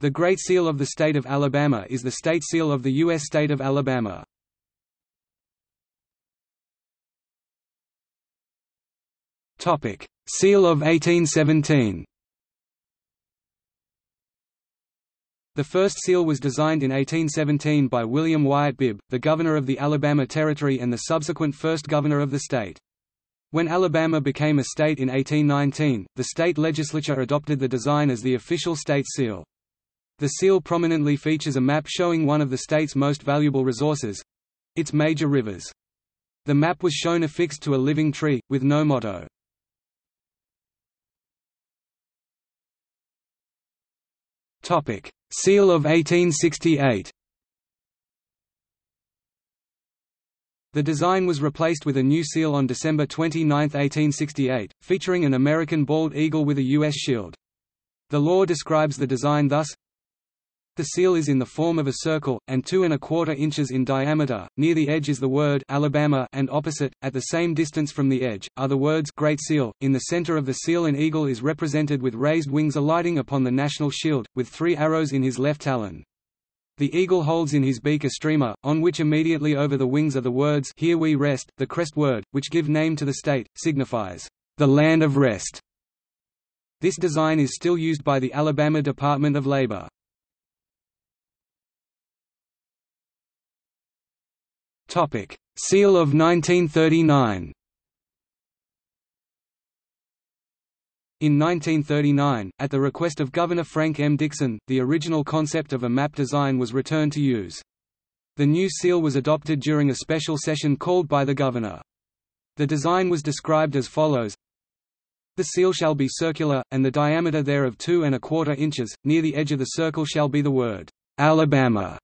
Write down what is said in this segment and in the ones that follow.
The Great Seal of the State of Alabama is the state seal of the U.S. state of Alabama. Seal of 1817 The first seal was designed in 1817 by William Wyatt Bibb, the governor of the Alabama Territory and the subsequent first governor of the state. When Alabama became a state in 1819, the state legislature adopted the design as the official state seal. The seal prominently features a map showing one of the state's most valuable resources—its major rivers. The map was shown affixed to a living tree, with no motto. Seal of 1868 The design was replaced with a new seal on December 29, 1868, featuring an American bald eagle with a U.S. shield. The law describes the design thus the seal is in the form of a circle, and two and a quarter inches in diameter. Near the edge is the word Alabama and opposite, at the same distance from the edge, are the words Great Seal. In the center of the seal an eagle is represented with raised wings alighting upon the national shield, with three arrows in his left talon. The eagle holds in his beak a streamer, on which immediately over the wings are the words Here we rest. The Creek word, which give name to the state, signifies the land of rest. This design is still used by the Alabama Department of Labor. Seal of 1939. In 1939, at the request of Governor Frank M. Dixon, the original concept of a map design was returned to use. The new seal was adopted during a special session called by the governor. The design was described as follows The seal shall be circular, and the diameter thereof two and a quarter inches, near the edge of the circle shall be the word, Alabama,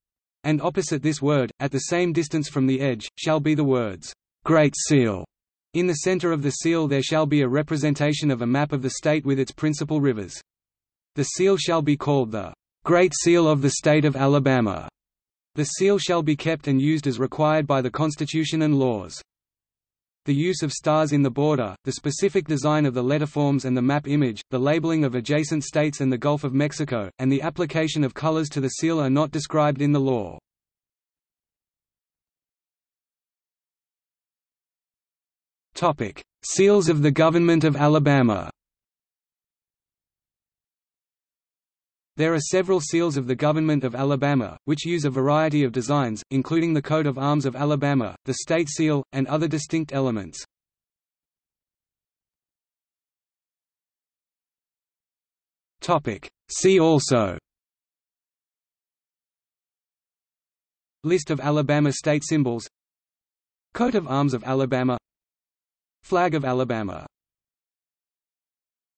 and opposite this word, at the same distance from the edge, shall be the words, Great Seal. In the center of the seal there shall be a representation of a map of the state with its principal rivers. The seal shall be called the Great Seal of the State of Alabama. The seal shall be kept and used as required by the Constitution and laws the use of stars in the border, the specific design of the letterforms and the map image, the labeling of adjacent states and the Gulf of Mexico, and the application of colors to the seal are not described in the law. Seals of the Government of Alabama There are several seals of the Government of Alabama, which use a variety of designs, including the coat of arms of Alabama, the state seal, and other distinct elements. See also. List of Alabama state symbols. Coat of arms of Alabama. Flag of Alabama